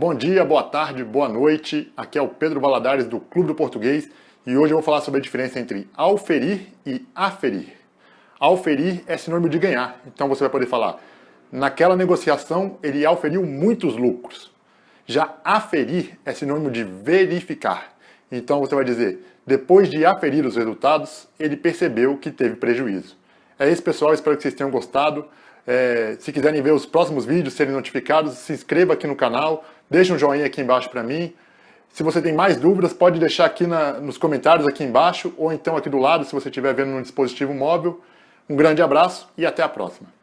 Bom dia, boa tarde, boa noite. Aqui é o Pedro Valadares do Clube do Português e hoje eu vou falar sobre a diferença entre auferir e aferir. Auferir é sinônimo de ganhar, então você vai poder falar naquela negociação ele auferiu muitos lucros. Já aferir é sinônimo de verificar. Então você vai dizer, depois de aferir os resultados, ele percebeu que teve prejuízo. É isso pessoal, espero que vocês tenham gostado. É, se quiserem ver os próximos vídeos, serem notificados, se inscreva aqui no canal, deixe um joinha aqui embaixo para mim. Se você tem mais dúvidas, pode deixar aqui na, nos comentários aqui embaixo, ou então aqui do lado, se você estiver vendo no dispositivo móvel. Um grande abraço e até a próxima.